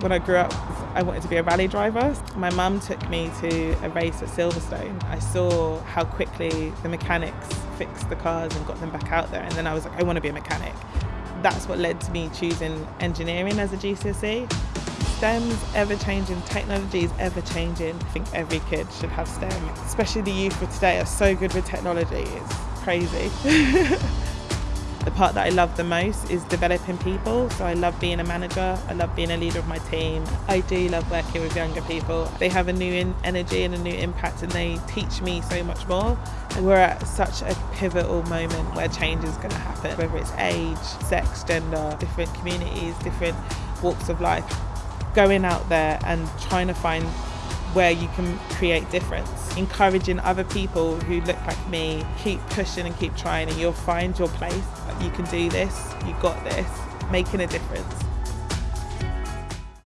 When I grew up, I wanted to be a rally driver. My mum took me to a race at Silverstone. I saw how quickly the mechanics fixed the cars and got them back out there, and then I was like, I want to be a mechanic. That's what led to me choosing engineering as a GCSE. STEM's ever changing, technology is ever changing. I think every kid should have STEM, especially the youth of today are so good with technology, it's crazy. The part that I love the most is developing people. So I love being a manager, I love being a leader of my team. I do love working with younger people. They have a new energy and a new impact and they teach me so much more. And we're at such a pivotal moment where change is going to happen, whether it's age, sex, gender, different communities, different walks of life. Going out there and trying to find where you can create difference. Encouraging other people who look like me, keep pushing and keep trying and you'll find your place. You can do this, you got this, making a difference.